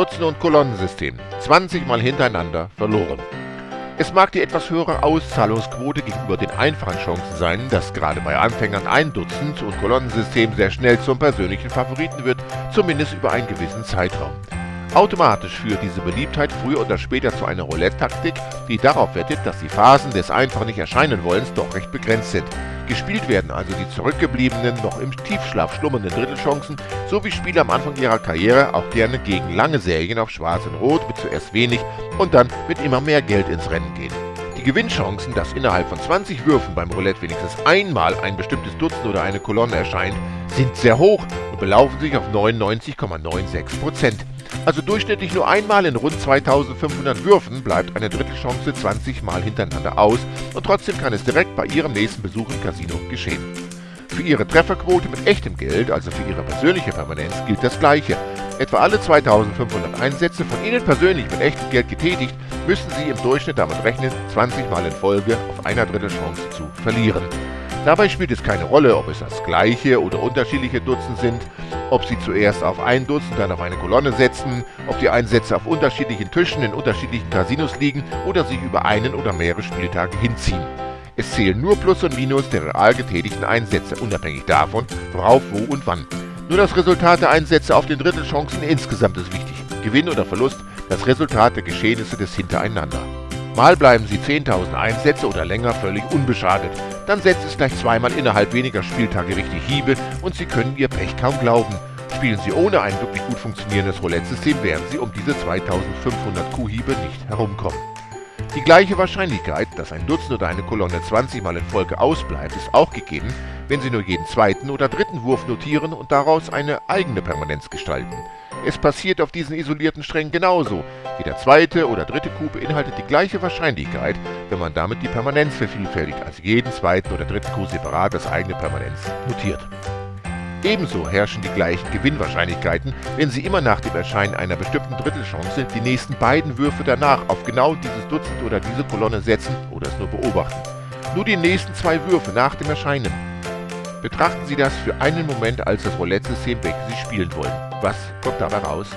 Dutzend- und Kolonnensystem. 20 Mal hintereinander verloren. Es mag die etwas höhere Auszahlungsquote gegenüber den einfachen Chancen sein, dass gerade bei Anfängern ein Dutzend- und Kolonnensystem sehr schnell zum persönlichen Favoriten wird, zumindest über einen gewissen Zeitraum. Automatisch führt diese Beliebtheit früher oder später zu einer Roulette-Taktik, die darauf wettet, dass die Phasen des einfach nicht erscheinen wollens doch recht begrenzt sind. Gespielt werden also die zurückgebliebenen, noch im Tiefschlaf schlummernden Drittelchancen, so wie Spieler am Anfang ihrer Karriere auch gerne gegen lange Serien auf Schwarz und Rot mit zuerst wenig und dann mit immer mehr Geld ins Rennen gehen. Die Gewinnchancen, dass innerhalb von 20 Würfen beim Roulette wenigstens einmal ein bestimmtes Dutzend oder eine Kolonne erscheint, sind sehr hoch und belaufen sich auf 99,96%. Also durchschnittlich nur einmal in rund 2500 Würfen bleibt eine Drittelchance 20 Mal hintereinander aus und trotzdem kann es direkt bei Ihrem nächsten Besuch im Casino geschehen. Für Ihre Trefferquote mit echtem Geld, also für Ihre persönliche Permanenz, gilt das Gleiche. Etwa alle 2500 Einsätze von Ihnen persönlich mit echtem Geld getätigt, müssen Sie im Durchschnitt damit rechnen, 20 Mal in Folge auf einer Drittelchance zu verlieren. Dabei spielt es keine Rolle, ob es das gleiche oder unterschiedliche Dutzend sind, ob Sie zuerst auf ein Dutzend, dann auf eine Kolonne setzen, ob die Einsätze auf unterschiedlichen Tischen in unterschiedlichen Casinos liegen oder sich über einen oder mehrere Spieltage hinziehen. Es zählen nur Plus und Minus der real getätigten Einsätze, unabhängig davon, worauf, wo und wann. Nur das Resultat der Einsätze auf den Drittelchancen insgesamt ist wichtig. Gewinn oder Verlust, das Resultat der Geschehnisse des Hintereinander. Mal bleiben Sie 10.000 Einsätze oder länger völlig unbeschadet. Dann setzt es gleich zweimal innerhalb weniger Spieltage richtig Hiebe und Sie können Ihr Pech kaum glauben. Spielen Sie ohne ein wirklich gut funktionierendes Roulette-System, werden Sie um diese 2500 Kuhhiebe nicht herumkommen. Die gleiche Wahrscheinlichkeit, dass ein Dutzend oder eine Kolonne 20 Mal in Folge ausbleibt, ist auch gegeben, wenn Sie nur jeden zweiten oder dritten Wurf notieren und daraus eine eigene Permanenz gestalten. Es passiert auf diesen isolierten Strängen genauso. Jeder zweite oder dritte Coup beinhaltet die gleiche Wahrscheinlichkeit, wenn man damit die Permanenz vervielfältigt, also jeden zweiten oder dritten Coup separat als eigene Permanenz notiert. Ebenso herrschen die gleichen Gewinnwahrscheinlichkeiten, wenn Sie immer nach dem Erscheinen einer bestimmten Drittelchance die nächsten beiden Würfe danach auf genau dieses Dutzend oder diese Kolonne setzen oder es nur beobachten. Nur die nächsten zwei Würfe nach dem Erscheinen. Betrachten Sie das für einen Moment als das Roulette-System, welches Sie spielen wollen. Was kommt dabei raus?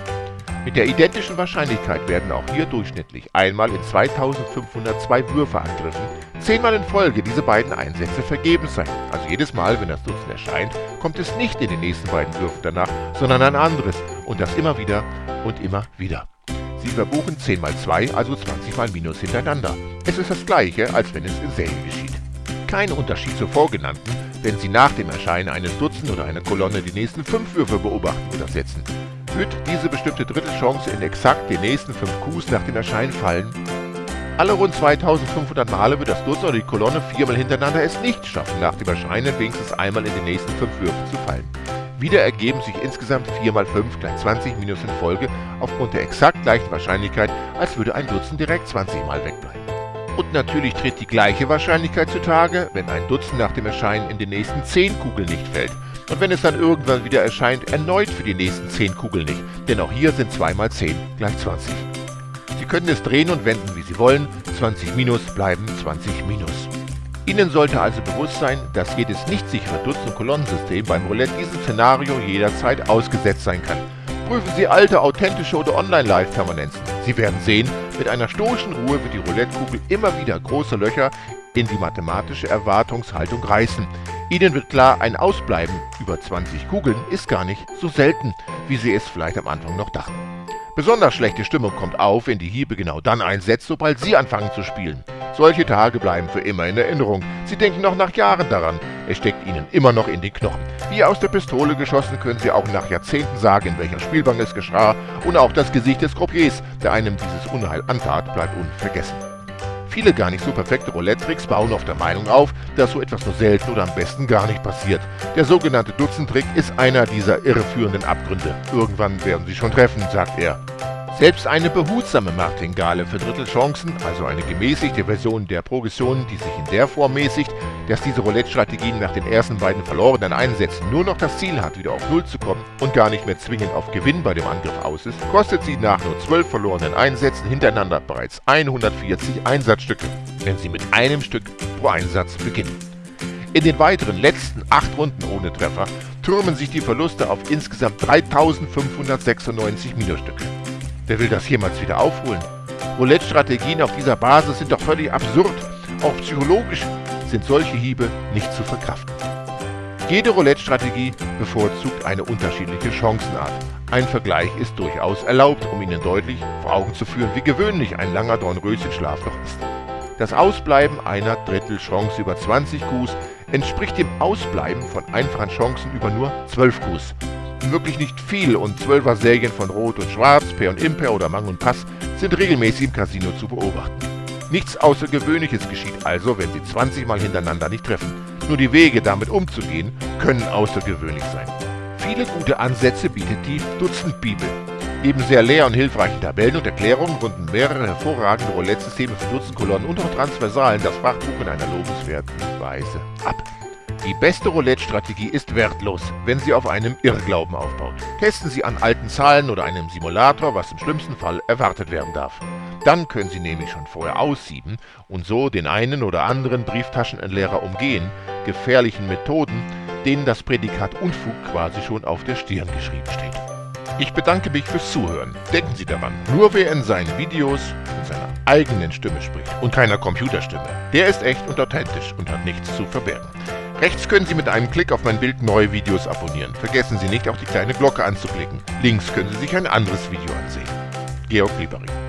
Mit der identischen Wahrscheinlichkeit werden auch hier durchschnittlich einmal in 2502 Würfe angegriffen, zehnmal in Folge diese beiden Einsätze vergebens sein. Also jedes Mal, wenn das Dutzend erscheint, kommt es nicht in den nächsten beiden Würfen danach, sondern ein anderes und das immer wieder und immer wieder. Sie verbuchen 10 mal 2, also 20 mal Minus hintereinander. Es ist das gleiche, als wenn es in Serie geschieht. Kein Unterschied zur vorgenannten, wenn Sie nach dem Erscheinen eines Dutzend oder einer Kolonne die nächsten fünf Würfe beobachten oder setzen. Wird diese bestimmte Drittelchance in exakt den nächsten fünf Coups nach dem Erscheinen fallen? Alle rund 2500 Male wird das Dutzend oder die Kolonne viermal hintereinander es nicht schaffen, nach dem Erscheinen wenigstens einmal in den nächsten fünf Würfen zu fallen. Wieder ergeben sich insgesamt 4 mal 5 gleich 20 Minus in Folge aufgrund der exakt gleichen Wahrscheinlichkeit, als würde ein Dutzend direkt 20 Mal wegbleiben. Und natürlich tritt die gleiche Wahrscheinlichkeit zutage, wenn ein Dutzend nach dem Erscheinen in den nächsten 10 Kugeln nicht fällt. Und wenn es dann irgendwann wieder erscheint, erneut für die nächsten 10 Kugeln nicht, denn auch hier sind 2 mal 10 gleich 20. Sie können es drehen und wenden, wie Sie wollen, 20 minus bleiben 20 minus. Ihnen sollte also bewusst sein, dass jedes nicht sichere Dutzend- und Kolonnensystem beim Roulette diesem Szenario jederzeit ausgesetzt sein kann. Prüfen Sie alte, authentische oder Online-Live-Permanenzen. Sie werden sehen, mit einer stoischen Ruhe wird die Roulette-Kugel immer wieder große Löcher in die mathematische Erwartungshaltung reißen. Ihnen wird klar, ein Ausbleiben über 20 Kugeln ist gar nicht so selten, wie Sie es vielleicht am Anfang noch dachten. Besonders schlechte Stimmung kommt auf, wenn die Hiebe genau dann einsetzt, sobald Sie anfangen zu spielen. Solche Tage bleiben für immer in Erinnerung. Sie denken noch nach Jahren daran. Es steckt Ihnen immer noch in den Knochen. Wie aus der Pistole geschossen können Sie auch nach Jahrzehnten sagen, in welcher Spielbank es geschah. Und auch das Gesicht des Croupiers, der einem dieses Unheil antat, bleibt unvergessen. Viele gar nicht so perfekte Roulette-Tricks bauen auf der Meinung auf, dass so etwas nur selten oder am besten gar nicht passiert. Der sogenannte Dutzend-Trick ist einer dieser irreführenden Abgründe. Irgendwann werden sie schon treffen, sagt er. Selbst eine behutsame Martingale für Drittelchancen, also eine gemäßigte Version der Progression, die sich in der Form mäßigt, dass diese Roulette-Strategien nach den ersten beiden verlorenen Einsätzen nur noch das Ziel hat, wieder auf Null zu kommen und gar nicht mehr zwingend auf Gewinn bei dem Angriff aus ist, kostet sie nach nur zwölf verlorenen Einsätzen hintereinander bereits 140 Einsatzstücke, wenn sie mit einem Stück pro Einsatz beginnen. In den weiteren letzten acht Runden ohne Treffer türmen sich die Verluste auf insgesamt 3596 Minusstücke. Wer will das jemals wieder aufholen? Roulette-Strategien auf dieser Basis sind doch völlig absurd. Auch psychologisch sind solche Hiebe nicht zu verkraften. Jede Roulette-Strategie bevorzugt eine unterschiedliche Chancenart. Ein Vergleich ist durchaus erlaubt, um Ihnen deutlich vor Augen zu führen, wie gewöhnlich ein langer Dornröschenschlaf doch ist. Das Ausbleiben einer Drittelchance über 20 Coups entspricht dem Ausbleiben von einfachen Chancen über nur 12 Coups. Wirklich nicht viel und 12er Serien von Rot und Schwarz, Pair und Impair oder Mang und Pass sind regelmäßig im Casino zu beobachten. Nichts Außergewöhnliches geschieht also, wenn Sie 20 Mal hintereinander nicht treffen. Nur die Wege, damit umzugehen, können außergewöhnlich sein. Viele gute Ansätze bietet die Dutzendbibel. Neben sehr leer und hilfreichen Tabellen und Erklärungen runden mehrere hervorragende Roulette-Systeme für Dutzendkolonnen und auch Transversalen das Fachbuch in einer lobenswerten Weise ab. Die beste Roulette-Strategie ist wertlos, wenn sie auf einem Irrglauben aufbaut. Testen Sie an alten Zahlen oder einem Simulator, was im schlimmsten Fall erwartet werden darf. Dann können Sie nämlich schon vorher aussieben und so den einen oder anderen Brieftaschenentleerer umgehen, gefährlichen Methoden, denen das Prädikat Unfug quasi schon auf der Stirn geschrieben steht. Ich bedanke mich fürs Zuhören. Denken Sie daran, nur wer in seinen Videos mit seiner eigenen Stimme spricht und keiner Computerstimme, der ist echt und authentisch und hat nichts zu verbergen. Rechts können Sie mit einem Klick auf mein Bild neue Videos abonnieren. Vergessen Sie nicht, auch die kleine Glocke anzuklicken. Links können Sie sich ein anderes Video ansehen. Georg Liebering